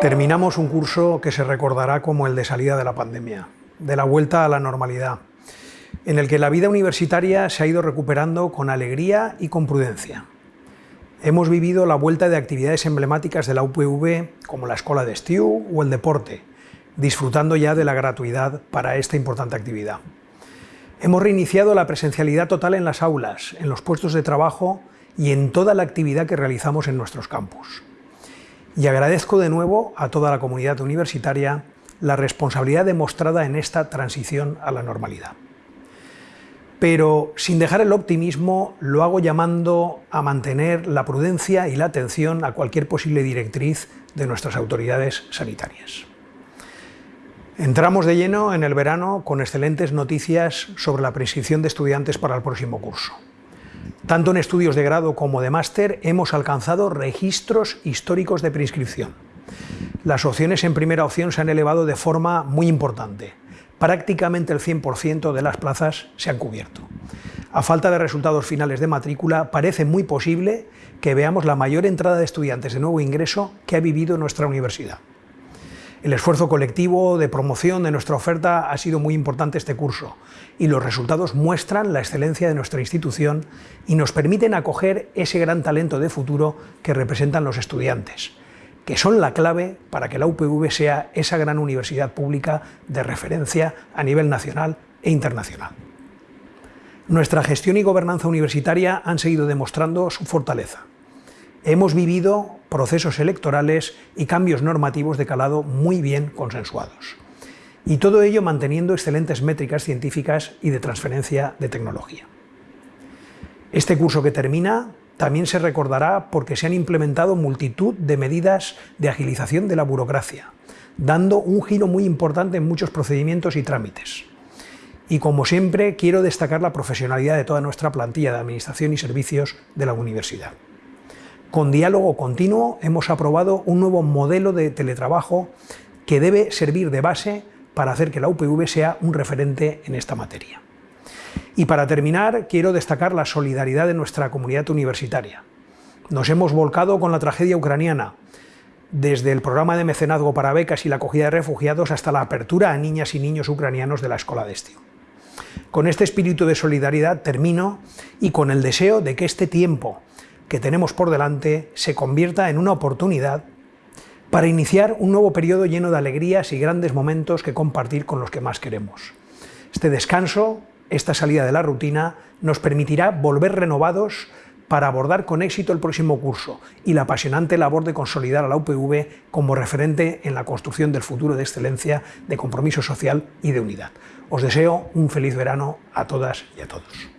Terminamos un curso que se recordará como el de salida de la pandemia, de la vuelta a la normalidad, en el que la vida universitaria se ha ido recuperando con alegría y con prudencia. Hemos vivido la vuelta de actividades emblemáticas de la UPV, como la escuela de Estiu o el deporte, disfrutando ya de la gratuidad para esta importante actividad. Hemos reiniciado la presencialidad total en las aulas, en los puestos de trabajo y en toda la actividad que realizamos en nuestros campus y agradezco de nuevo a toda la comunidad universitaria la responsabilidad demostrada en esta transición a la normalidad. Pero sin dejar el optimismo, lo hago llamando a mantener la prudencia y la atención a cualquier posible directriz de nuestras autoridades sanitarias. Entramos de lleno en el verano con excelentes noticias sobre la prescripción de estudiantes para el próximo curso. Tanto en estudios de grado como de máster hemos alcanzado registros históricos de preinscripción. Las opciones en primera opción se han elevado de forma muy importante. Prácticamente el 100% de las plazas se han cubierto. A falta de resultados finales de matrícula, parece muy posible que veamos la mayor entrada de estudiantes de nuevo ingreso que ha vivido nuestra universidad. El esfuerzo colectivo de promoción de nuestra oferta ha sido muy importante este curso y los resultados muestran la excelencia de nuestra institución y nos permiten acoger ese gran talento de futuro que representan los estudiantes, que son la clave para que la UPV sea esa gran universidad pública de referencia a nivel nacional e internacional. Nuestra gestión y gobernanza universitaria han seguido demostrando su fortaleza. Hemos vivido procesos electorales y cambios normativos de calado muy bien consensuados. Y todo ello manteniendo excelentes métricas científicas y de transferencia de tecnología. Este curso que termina también se recordará porque se han implementado multitud de medidas de agilización de la burocracia, dando un giro muy importante en muchos procedimientos y trámites. Y como siempre, quiero destacar la profesionalidad de toda nuestra plantilla de Administración y Servicios de la Universidad. Con diálogo continuo hemos aprobado un nuevo modelo de teletrabajo que debe servir de base para hacer que la UPV sea un referente en esta materia. Y para terminar, quiero destacar la solidaridad de nuestra comunidad universitaria. Nos hemos volcado con la tragedia ucraniana, desde el programa de mecenazgo para becas y la acogida de refugiados hasta la apertura a niñas y niños ucranianos de la Escuela de Estío. Con este espíritu de solidaridad termino y con el deseo de que este tiempo que tenemos por delante se convierta en una oportunidad para iniciar un nuevo periodo lleno de alegrías y grandes momentos que compartir con los que más queremos. Este descanso, esta salida de la rutina, nos permitirá volver renovados para abordar con éxito el próximo curso y la apasionante labor de consolidar a la UPV como referente en la construcción del futuro de excelencia, de compromiso social y de unidad. Os deseo un feliz verano a todas y a todos.